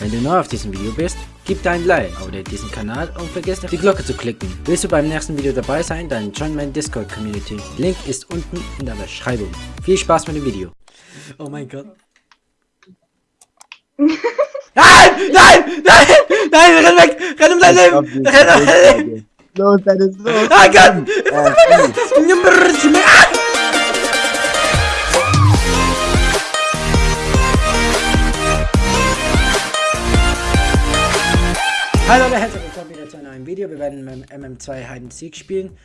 Wenn du neu auf diesem Video bist, gib dein Like, abonniere diesen Kanal und vergiss nicht die Glocke zu klicken. Willst du beim nächsten Video dabei sein, dann join meine Discord Community. Link ist unten in der Beschreibung. Viel Spaß mit dem Video. Oh mein Gott. nein! Nein! Nein! Nein! Renn weg! Renn um dein Leben! Renn um dein Leben! Los, deine los! Oh Gott! Hallo und herzlich willkommen wieder zu einem neuen Video. Wir werden mit dem MM2 Hide and Seek spielen.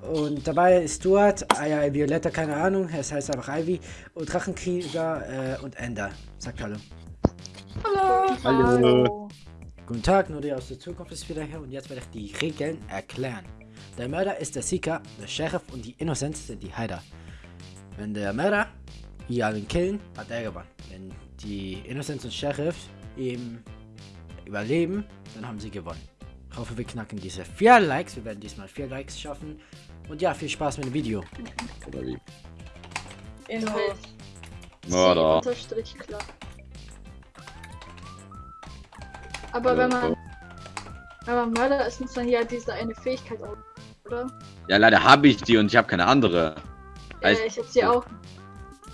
Und dabei ist Stuart, Aya Violetta, keine Ahnung, es heißt einfach Ivy, und Drachenkrieger äh, und Ender. Sagt Hallo. Hallo. Hallo. Guten Tag, nur die aus der Zukunft ist wieder hier und jetzt werde ich die Regeln erklären. Der Mörder ist der Seeker, der Sheriff und die Innocents sind die Hider. Wenn der Mörder hier allen killen, hat er gewonnen. Wenn die Innocents und Sheriff ihm überleben, dann haben sie gewonnen. Ich hoffe, wir knacken diese vier Likes. Wir werden diesmal vier Likes schaffen. Und ja, viel Spaß mit dem Video. Oder wie? Inhalt. Mörder. Unterstrich klar. Aber wenn man, wenn man Mörder ist, muss man ja diese eine Fähigkeit auch, oder? Ja, leider habe ich die und ich habe keine andere. Ja, Heißt- ich hab sie auch.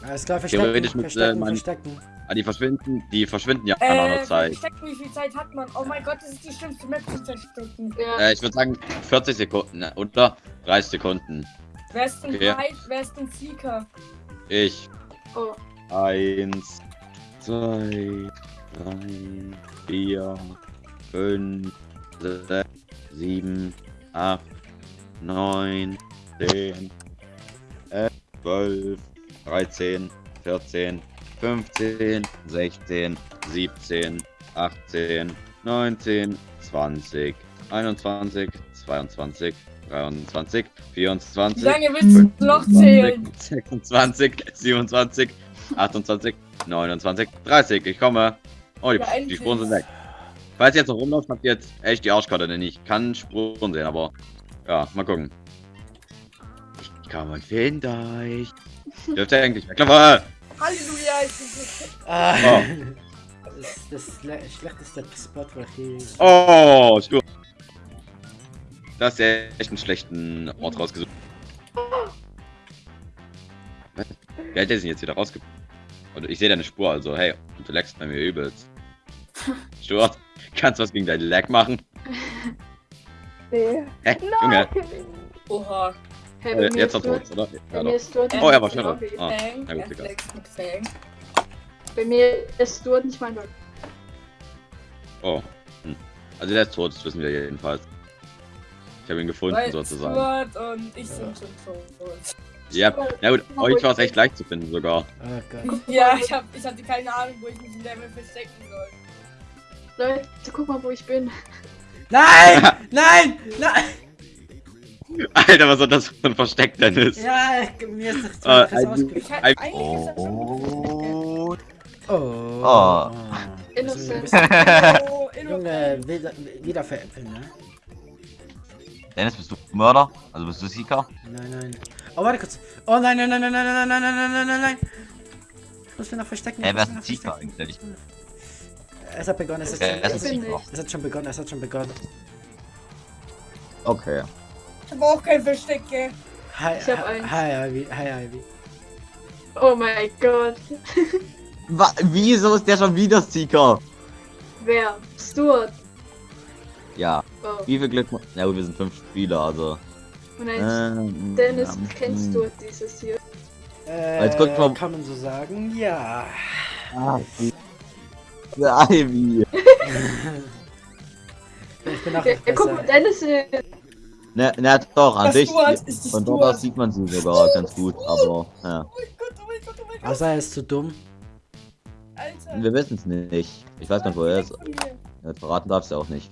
Alles klar, verstecken, Theoretisch mit, verstecken, äh, verstecken. Ah, die verschwinden, die verschwinden ja nach einer Äh, Zeit. wie viel Zeit hat man? Oh mein Gott, das ist die schlimmste Map zu verstecken. Ja, Äh, ich würde sagen 40 Sekunden ne, oder 30 Sekunden. Wer ist denn Okay. Hyde? Wer ist denn Seeker? Ich. oh. Eins, zwei, drei, vier, fünf, sechs, sieben, acht, neun, zehn, elf, zwölf, dreizehn, vierzehn, fünfzehn, sechzehn, siebzehn, achtzehn, neunzehn, zwanzig, einundzwanzig, zweiundzwanzig, dreiundzwanzig, Wie vierundzwanzig. lange willst du noch zählen? 26, 27, 28, 29, 30. Ich komme. Oh, die, Ja, die. Spuren sind weg. Falls ihr jetzt noch rumläuft, habt ihr jetzt echt die Arschkarte, denn ich kann Spuren sehen, aber ja, mal gucken. Ich komme und finde euch. Dürft ihr eigentlich weglassen? Halleluja, ich bin so Ah, Oh. Das ist das schle schlechteste Spot, wo ich je... Oh, Stur. Das ist ja echt einen schlechten Ort rausgesucht. Was? Wer hat der denn jetzt wieder rausge... Und ich sehe deine Spur, also hey, du leckst bei mir übelst. Stuart, kannst du was gegen dein Lag machen? Nee. Hä, Junge, Oha. Hey, äh, jetzt hat er oder? bei Ja, mir doch. ist dort Oh, er war schneller. Ah, Fang, na gut, egal. Bei mir ist dort nicht mein Lobby. Oh. Hm. Also der ist tot, das wissen wir jedenfalls. Ich habe ihn gefunden, Weil sozusagen. Stuart und ich sind schon tot. Ja, na gut, euch war es echt leicht zu finden sogar. Oh Gott. Ja, ich, hab, ich hatte keine Ahnung, wo ich mich in Level verstecken soll. Leute, guck mal, wo ich bin. Nein! Nein! Nein! Alter, was soll das für ein Versteck denn ist? Ja, mir ist das zu Ah, äh, ein- ausge... Ich hab, Ein- eigentlich ist das schon Oh. Oh. Oh. Innocent. Oh, Junge, wieder, wieder veräppeln, ne? Dennis, bist du Mörder? Also bist du Seeker? Nein, nein. Oh, warte kurz. Oh nein, nein, nein, nein, nein, nein, nein, nein, nein, nein, nein, nein. Ich muss mir noch verstecken. Ey, wer ist verstecken. eigentlich? Es hat begonnen, es hat, Wer schon, ist es, es hat schon begonnen, es hat schon begonnen. Okay. Ich hab auch kein Verstecke. Hi, Ich hab hi, eins. hi, Ivy, hi, Ivy. Oh mein Gott. Wa wieso ist der schon wieder Seeker? Wer? Stuart. Ja, Oh. wie viel Glück... Na gut, wir sind fünf Spieler, also... Und ein Ähm, Dennis, ähm, kennst hm. du dieses hier? Äh, Jetzt guck mal- kann man so sagen, ja. Ah, Ivy. Ich bin auch Ja, guck mal. Dennis ist. Ne, ne, doch, an Das sich. Stuart Von dort aus sieht man sie sogar ganz gut, aber... Ja. Oh mein Gott, oh mein Gott, oh mein Gott. Außer er ist zu dumm. Alter. Wir wissen es nicht. Ich weiß gar nicht, wo er ist. Ja, Verraten darfst du auch nicht.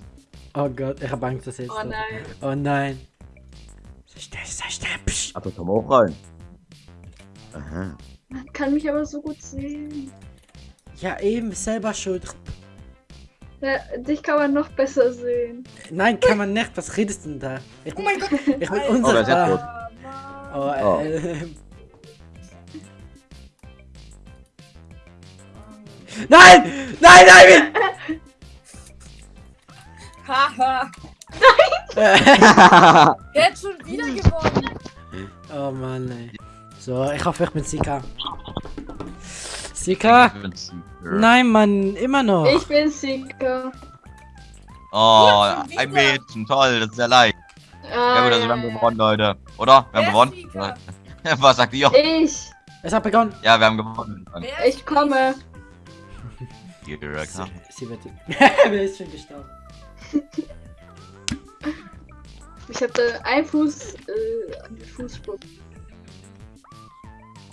Oh Gott, ich hab Angst, dass er jetzt. Oh nein. Oh nein. Sei still, sei still. Psch. Aber komm auch rein. Aha. Man kann mich aber so gut sehen. Ja, eben, selber schuld. Ja, dich kann man noch besser sehen. Nein, kann man nicht. Was redest du denn da? Ich Oh mein Gott. ich bin. Oh, unsichtbar. Mann. Oh, Oh. äh, Nein! Nein, Ivy! Haha. Er hat schon wieder gewonnen. oh Mann, ey. So, ich hoffe, ich bin Sika. Sika? Nein, Mann, immer noch. Ich bin Sieger. Oh, ein. Mädchen, toll, das ist ja leicht. Ah, Ja gut, also wir haben gewonnen, Leute. Oder? Wir haben gewonnen. Was sagt ihr? Ich. Es hat begonnen. Ja, wir haben gewonnen. Wer Ich komme. Sie, sie wird. Wer ist schon gestorben? Ich hatte einen Fuß äh, an den Fußboden.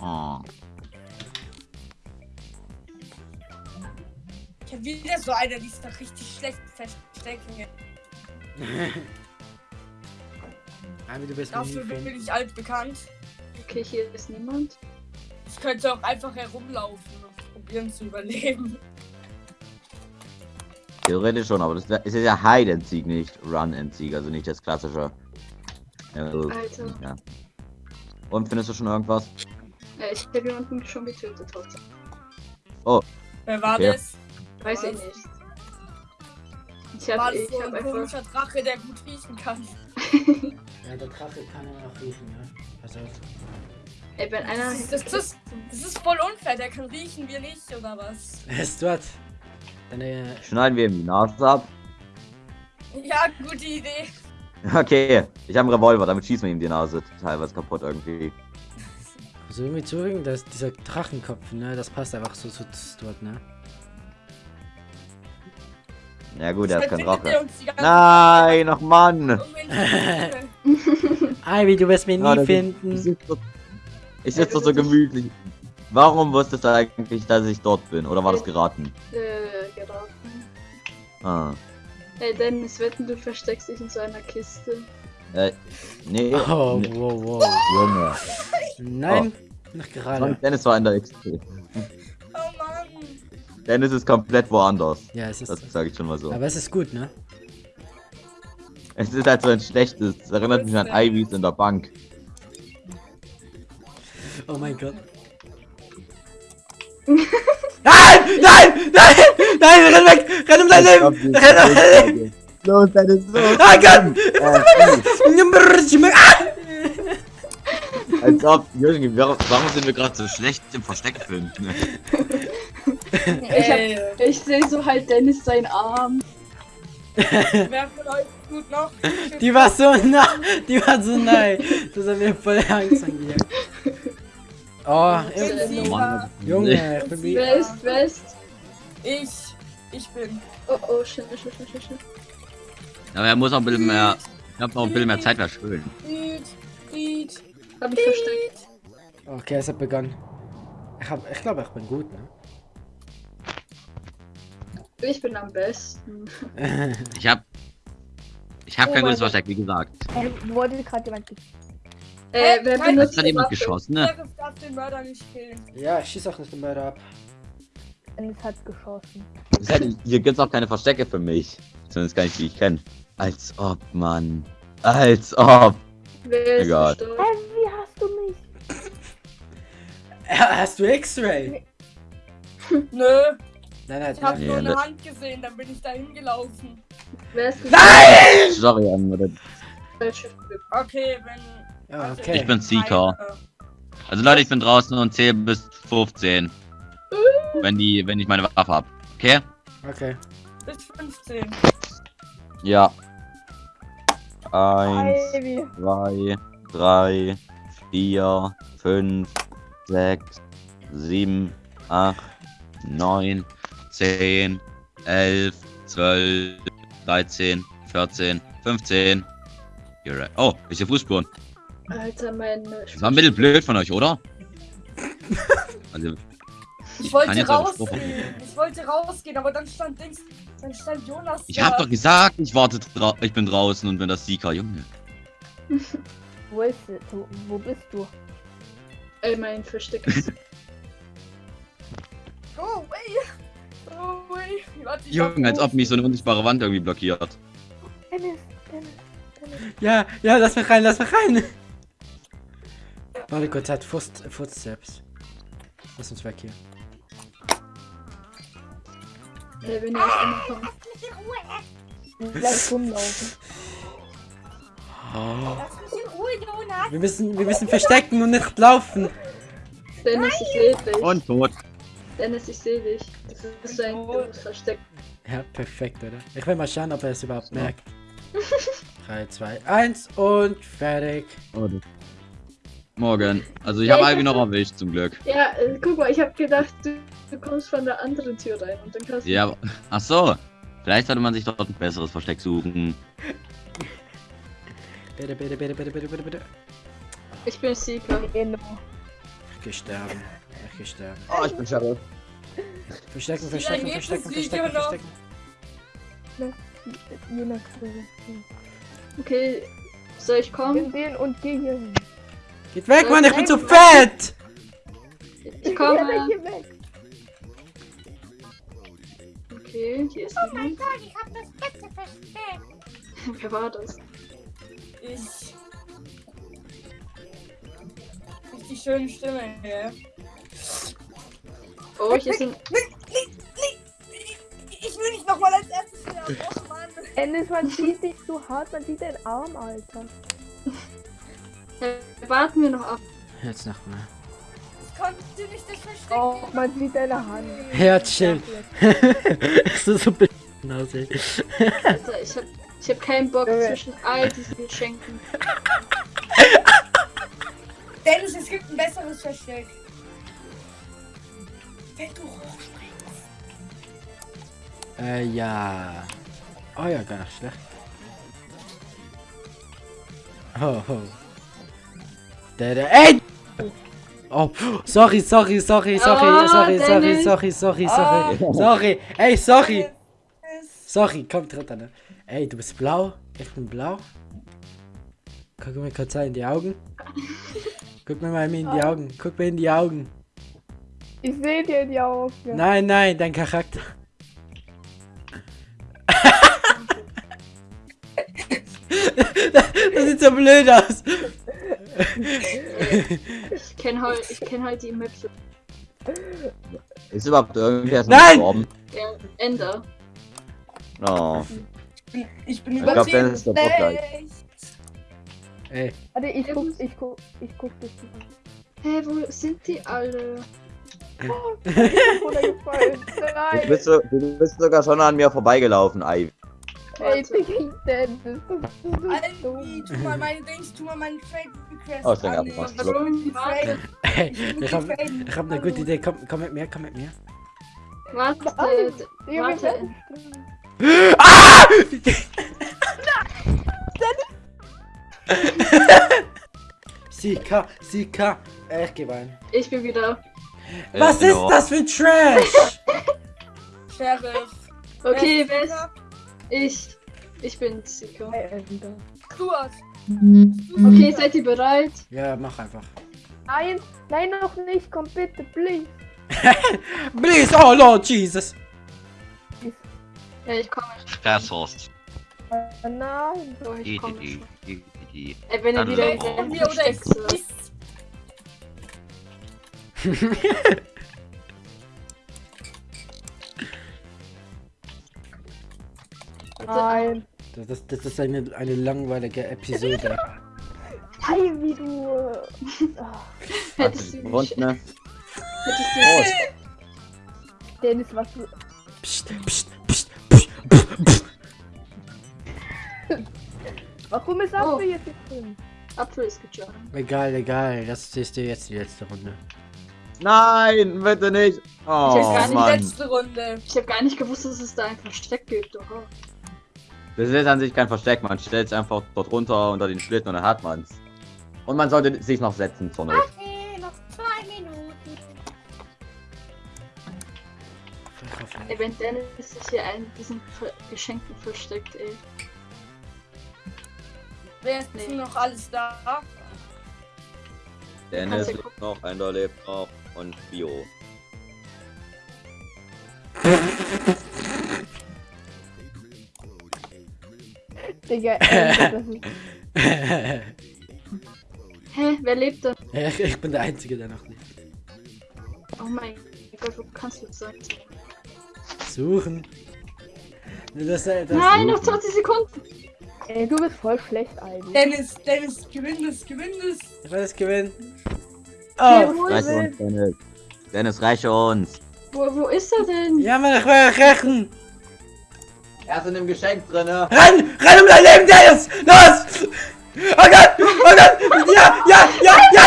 Oh. Ich hab wieder so einer, die ist doch richtig schlecht verstecken. Ami, du bist Dafür bin ich altbekannt. Okay, hier ist niemand. Ich könnte auch einfach herumlaufen und probieren zu überleben. Theoretisch schon, aber das ist ja Hide and Seek, nicht Run and Seek, also nicht das klassische. Ja, also, Alter. ja. Und findest du schon irgendwas? Äh, ich habe jemanden schon getötet heute. Wer war Okay. das? Weiß ich nicht. Ich War habe das ich so hab ein einfach. komischer Drache, der gut riechen kann? Ja, der Drache kann ja noch riechen, ja. Pass auf. Ey, wenn einer. Das ist, das, ist, das ist voll unfair, der kann riechen, wir nicht, oder was? Stuart. Deine. Schneiden wir ihm die Nase ab. Ja, gute Idee. Okay, ich habe einen Revolver, damit schießen wir ihm die Nase teilweise kaputt irgendwie. So irgendwie zurück, dass dieser Drachenkopf, ne, das passt einfach so zu Stuart, ne? Ja gut, er ist kein Verfindet Drache. ihr uns die ganze Nein, ach Mann! Ivy, du wirst mich nie Ja, das- Ich finden. sitze doch, ich sitz doch so gemütlich. Warum wusstest du eigentlich, dass ich dort bin? Oder war das geraten? Äh, geraten. Ah. Ey, Dennis, wetten, du versteckst dich in so einer Kiste. Äh, nee. Oh, nee. wow, wow. Junge. Nein, noch gerade. Dennis war in der XP. Dennis ist komplett woanders. Ja, es Das ist. sage ich schon mal so. Aber es ist gut, ne? Es ist halt so ein schlechtes. Es erinnert mich an Ivys in der Bank. Oh mein Gott. nein! Nein! Nein! Nein! Renn weg! Renn um dein Leben! Renn um dein Leben! Los, Dennis, los! Ah Gott! Äh, Ah! als ob. Jürgen, warum warum sind wir gerade so schlecht im Versteckfilm? Ich, hab, Ey, ich sehe so halt Dennis seinen Arm. wer von euch gut noch? Die war so nah! Die war so nah! Das hat mir voll Angst angejagt. Oh, Ich Mann. Junge, ich bin wer ist? Ich. Ich bin. Oh, oh, shit, shit, shit, shit, shit. Aber er muss auch ein bisschen mehr. Ich hab noch ein bisschen mehr Zeit verschwören. Hab ich versteckt. Okay, es hat begonnen. Ich, hab, ich glaube, ich bin gut, ne? Ich bin am besten. Ich hab. Ich hab Oh kein mein gutes Gott. Versteck, wie gesagt. Äh, wurde gerade jemand Äh, wer Kein- benutzt Hat jemand geschossen, ne? Sheriff darf den Mörder nicht killen. ja, ich schieß auch nicht den Mörder ab. Dennis hat geschossen. Hier gibt's auch keine Verstecke für mich. Zumindest gar nicht, die ich kenne. Als ob, Mann. Als ob. Wer ist Egal. Hä, wie hast du mich? Hast du X-Ray? Nö, Nein, nein, ich hab nein. nur eine Hand gesehen, dann bin ich da hingelaufen. Wer ist? Nein! Sorry, Glück. Okay, wenn. Ja, also okay. Ich bin Seeker. Also Leute, ich bin draußen und zähle bis 15. Wenn die, wenn ich meine Waffe hab. Okay? Okay. Bis 15. Ja. Eins, Ivy. zwei, drei, vier, fünf, sechs, sieben, acht, neun, zehn, elf, zwölf, dreizehn, vierzehn, fünfzehn. You're right. Oh, ich sehe Fußspuren. Alter, mein. Das war ein bisschen blöd von euch, oder? Also, Ich kann wollte rausgehen. Ich wollte rausgehen, aber dann stand Dings. Dann stand Jonas. ich da. hab doch gesagt, ich warte ich bin draußen und bin das Sieger, Junge. Wo ist du? Wo bist du? Ey, mein Versteck ist. Go away! Away! Warte, Junge, als ob mich so eine unsichtbare Wand irgendwie blockiert. Dennis, Dennis, Dennis. Ja, ja, lass mich rein, lass mich rein. Warte kurz, hat Fuß, Footsteps. Lass uns weg hier. Ihr euch ankommt. Lass rumlaufen. Lass mich in Ruhe, Jonas. Wir müssen, wir müssen verstecken und nicht laufen. Dennis, ich sehe dich. Und tot. Dennis, ich sehe dich. Du bist ein dummes Versteck. Ja, perfekt, oder? Ich will mal schauen, ob er es überhaupt merkt. 3, 2, 1 und fertig. Oh, Morgen. Also ich Ja, habe Ivy noch hab- erwischt zum Glück. Ja, äh, guck mal, ich habe gedacht, du, du kommst von der anderen Tür rein und dann kannst du. Ja, ach so. Vielleicht sollte man sich dort ein besseres Versteck suchen. Bitte, bitte, bitte, bitte, bitte, bitte, bitte. Ich bin Seeker. Genau. Gestorben. Ich gestorben. Oh, ich bin Sheriff. Verstecken, verstecken, verstecken, verstecken, noch? verstecken. Je nach Okay, soll ich kommen? Den und geh hier hin. Geht weg, Mann, ich bin zu fett! Ich komme. Okay, hier ist Oh mein. Gott, ich hab das beste Versteck. Wer war das? Ich. Richtig schöne Stimme, ja. Oh, hier sind. Ich will nicht nochmal als erstes sterben. Oh Mann. Ennis, man sieht dich so hart, man sieht deinen Arm, Alter. Warten wir noch ab. Jetzt nochmal. Ich konnte nicht das Versteck. Oh, man sieht deine Hand. Herzschild. das ist so aus, ey. Alter, ich hab, ich hab keinen Bock Junge. zwischen all diesen Geschenken. Dennis, es gibt ein besseres Versteck. Wenn du hochspringst. Äh, ja. Oh ja, gar nicht schlecht. Ho, ho. Der, der, ey! Oh, sorry, sorry, sorry, sorry, Oh, sorry, sorry, sorry, sorry, Ah. sorry, sorry, ey, sorry, sorry, komm, tritt an. Ey, du bist blau, ich bin blau. Guck mir kurz in die Augen. Guck mir mal in die Augen, guck mir in die Augen. Ich sehe dir die Augen. Nein, nein, dein Charakter. das sieht so blöd aus. Ich kenne halt, ich kenn halt die Möpse. Ist überhaupt irgendwer Nein! gestorben? Ja, Ender. Oh. Ich bin Ich glaub. Dennis ist der Bock gleich. Ey, Warte, ich guck, ich guck, ich guck. Hä, wo sind die alle? Runtergefallen. Du bist, so, du bist sogar schon an mir vorbeigelaufen, Ivy. Ey, Digga, Dennis, das ist so Alter, dumm. tu mal meine Dings, tu mal meine Trade Request. Oh, ich denke, Ich ich hab, ich hab eine gute Idee. Komm, komm mit mir, komm mit mir. warte. Warte. werden Sika, Sika. Äh, Ich geh rein. Ich bin wieder. Was Äh, ist genau. das für Trash? Sheriff. Okay, Wer ist? Ich. Ich bin Ender. Stuart. Okay, seid ihr bereit? ja, mach einfach. Nein, nein, noch nicht, komm bitte, please. Please, oh Lord Jesus. Ja, ich komme. Versorst. Äh, nein. Ich komme. Ey, wenn ihr wieder in Mir der oder ich. Nein. Das, das, das ist eine, eine langweilige Episode. Hey, wie du. Hast Hättest du die ne? Hättest du Oh, mich. Dennis, was du. Psst, psst, psst, psst, psst, psst. Warum ist Oh. Apfel jetzt hier drin? Apfel ist gejumpt. Egal, egal. Das siehst du jetzt die letzte Runde. Nein, bitte nicht. Oh, Ich weiß gar nicht, Mann. Letzte Runde. Ich habe gar nicht gewusst, dass es da ein Versteck gibt. Oha. Das ist an sich kein Versteck, man stellt es einfach dort runter unter den Schlitten und dann hat man's. Und man sollte sich noch setzen zur Not. Okay, noch zwei Minuten. Ey, wenn Dennis sich hier einen diesen Ver Geschenken versteckt, ey. Wer ist Nee. noch alles da? Dennis lebt noch, Ender lebt noch und Bio. Digga, ist. Hä, wer lebt denn? ich, ich bin der Einzige, der noch lebt. Oh mein Gott, wo kannst du sein? Suchen. Das, das, Nein, noch 20 Sekunden. Ey, du bist voll schlecht, Ivy. Dennis, Dennis, gewinn das, gewinn das. Ich will das gewinnen. Ja, Oh! Reiche uns, Dennis. Dennis, reiche uns. wo, wo ist er denn? Ja, Mann, ich will rächen! Er ist in dem Geschenk drin, ne? Renn! Renn um dein Leben, Dennis! Los! Oh Gott! Oh Gott! Ja! Ja! Ja! Ja!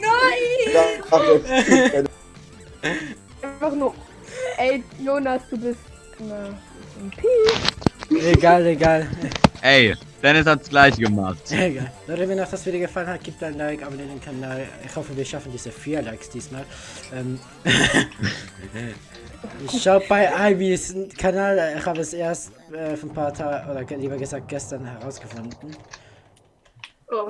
Nein! Einfach nur. Ey, Jonas, du bist. Na, ein Piep. Egal, egal. Ey, Dennis hat's gleich gemacht. Egal. Leute, wenn euch das Video gefallen hat, gebt ein Like, abonniert den Kanal. Ich hoffe, wir schaffen diese vier Likes diesmal. Ähm, Schaut bei Ivys Kanal, ich habe es erst äh, vor ein paar Tagen, oder lieber gesagt gestern herausgefunden. Oh.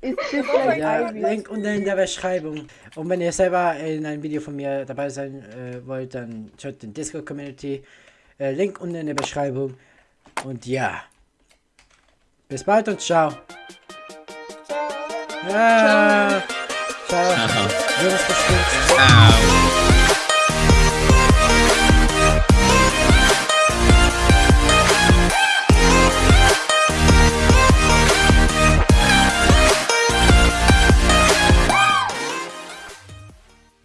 Ist das gleich Ja? Link unten in der Beschreibung. Und wenn ihr selber in einem Video von mir dabei sein äh, wollt, dann schaut den Discord-Community. Äh, Link unten in der Beschreibung. Und ja. Bis bald und ciao. Ciao. Ja. Ciao. Jonas bestimmt. Ciao.